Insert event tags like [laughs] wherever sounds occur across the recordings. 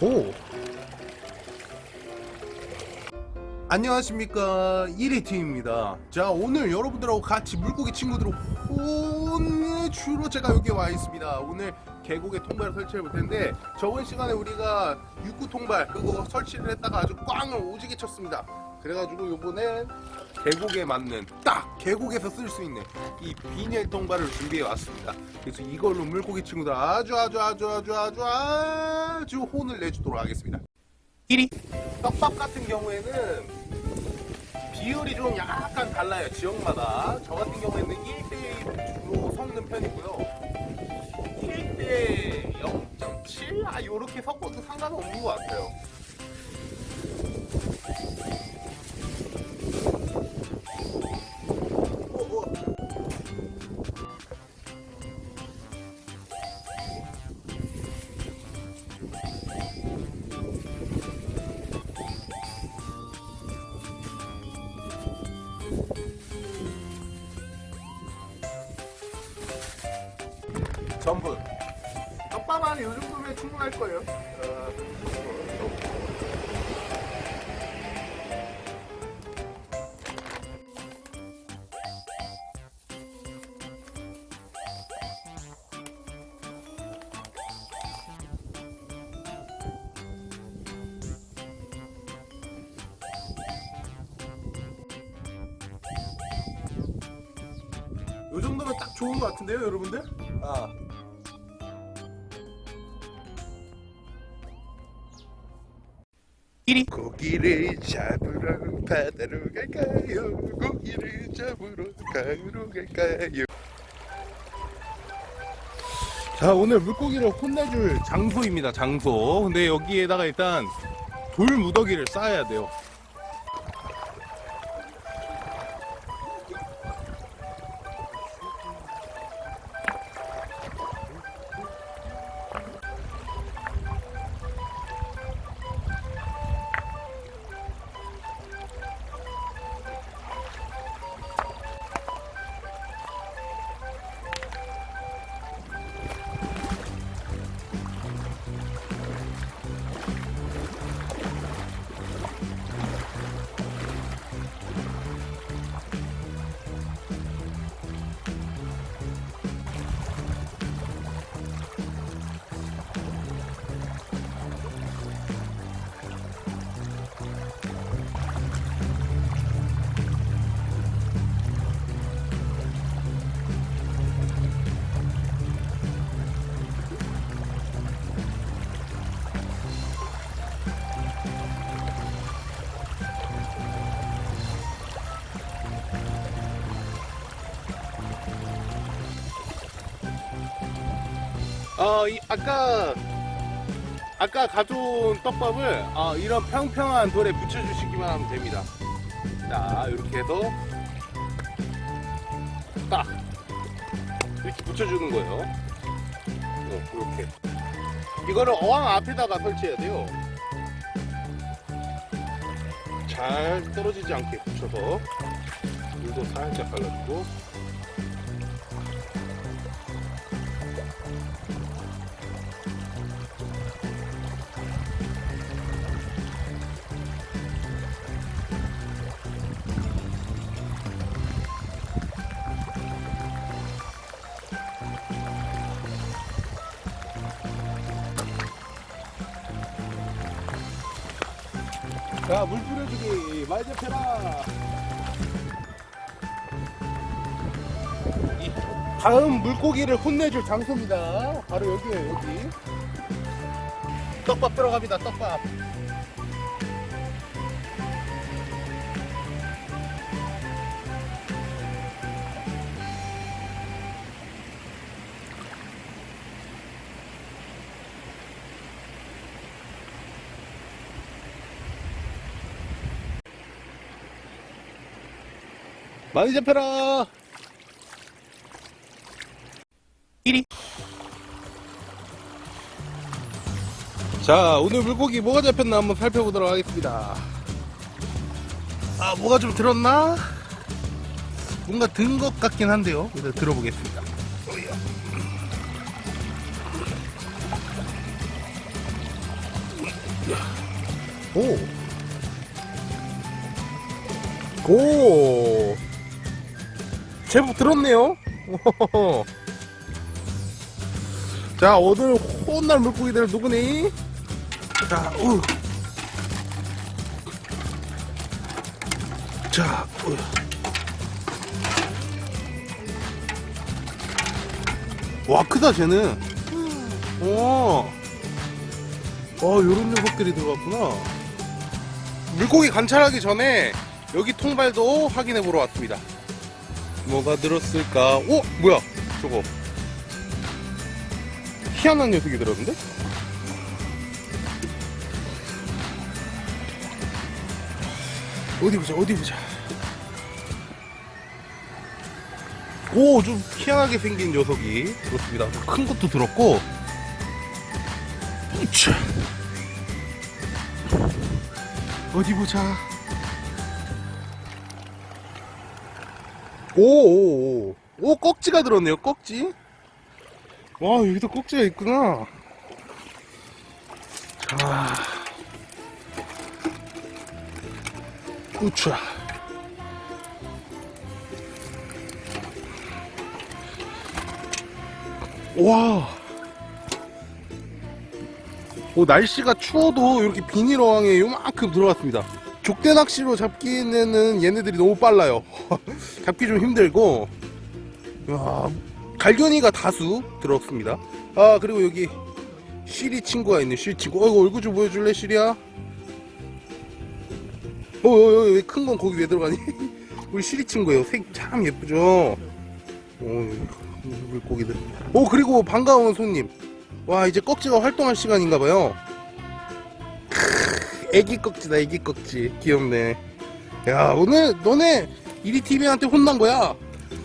오. 안녕하십니까. 1위팀입니다. 자 오늘 여러분들하고 같이 물고기 친구들을 혼내주러 제가 여기 와 있습니다. 오늘 계곡에 통발을 설치해 볼 텐데 저번 시간에 우리가 육구 통발 그거 설치를 했다가 아주 꽝을 오지게 쳤습니다. 그래가지고 요번엔 계곡에 맞는 딱 계곡에서 쓸 수 있는 이 비닐 통발을 준비해 왔습니다. 그래서 이걸로 물고기 친구들 아주 아주 아주 아주 아주 아주 혼을 내주도록 하겠습니다. 1위 떡밥 같은 경우에는 비율이 좀 약간 달라요 지역마다. 저 같은 경우에는 1대1 주로 섞는 편이고요. 1대 0.7? 아 요렇게 섞어도 상관없는 것 같아요 전부 떡밥 안에 요 정도면 충분할 거예요 어, 요 정도면 딱 좋은 것 같은데요 여러분들? 아. 고기를 잡으러 바다로 갈까요? 고기를 잡으러 강으로 갈까요? 자 오늘 물고기를 혼내줄 장소입니다 장소 근데 여기에다가 일단 돌 무더기를 쌓아야 돼요 어, 이, 아까 아까 가져온 떡밥을 어, 이런 평평한 돌에 붙여주시기만 하면 됩니다. 자, 이렇게 해서 딱 이렇게 붙여주는 거예요. 어, 이렇게 이거를 어항 앞에다가 설치해야 돼요. 잘 떨어지지 않게 붙여서 물도 살짝 발라주고 자, 물 뿌려주기 많이 잡혀라. 이 다음 물고기를 혼내줄 장소입니다. 바로 여기에요, 여기. 떡밥 들어갑니다, 떡밥. 많이 잡혀라 1위 자 오늘 물고기 뭐가 잡혔나 한번 살펴보도록 하겠습니다 아 뭐가 좀 들었나 뭔가 든 것 같긴 한데요. 일단 들어보겠습니다. 오. 오. 제법 들었네요. [laughs] 자, 오늘 혼날 물고기들 누구니? 자, 우. 자, 우. 와, 크다, 쟤는. 오. 어, 요런 녀석들이 들어갔구나. 물고기 관찰하기 전에 여기 통발도 확인해 보러 왔습니다. 뭐가 들었을까? 오! 뭐야? 저거. 희한한 녀석이 들었는데? 어디 보자, 어디 보자. 오, 좀 희한하게 생긴 녀석이 들었습니다. 큰 것도 들었고. 우차. 어디 보자. 오, 오, 오. 오, 꺽지가 들었네요, 꺽지. 와, 여기도 꺽지가 있구나. 자. 우차. 와. 오, 날씨가 추워도 이렇게 비닐 어항에 요만큼 들어왔습니다. 족대 낚시로 잡기에는 얘네들이 너무 빨라요. [laughs] 잡기 좀 힘들고, 야, 갈견이가 다수 들었습니다. 아, 그리고 여기 시리 친구가 있네, 시리 친구. 어이구, 얼굴 좀 보여줄래, 시리야? 어, 어, 어, 큰건 거기 왜 들어가니? [laughs] 우리 시리 친구예요. 색 참 예쁘죠? 오, 물고기들. 오, 그리고 반가운 손님. 와, 이제 꺽지가 활동할 시간인가봐요. 애기 꺽지다, 애기 꺽지. 귀엽네. 야, 오늘 너네 이리TV한테 혼난 거야.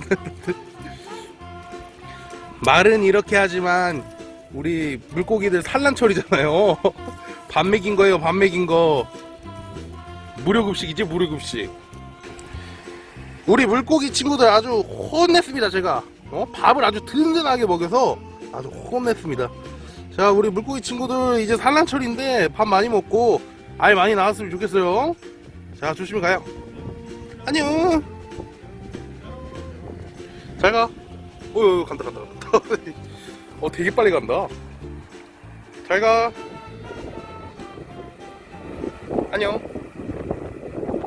[laughs] 말은 이렇게 하지만, 우리 물고기들 산란철이잖아요. [laughs] 밥 먹인 거예요, 밥 먹인 거. 무료급식이지, 무료급식. 우리 물고기 친구들 아주 혼냈습니다, 제가. 어? 밥을 아주 든든하게 먹여서 아주 혼냈습니다. 자, 우리 물고기 친구들 이제 산란철인데 밥 많이 먹고 알 많이 나왔으면 좋겠어요. 자, 조심히 가요. 안녕. 잘 가. 어, 어, 간다, 간다, 간다. [laughs] 어, 되게 빨리 간다. 잘 가. 안녕.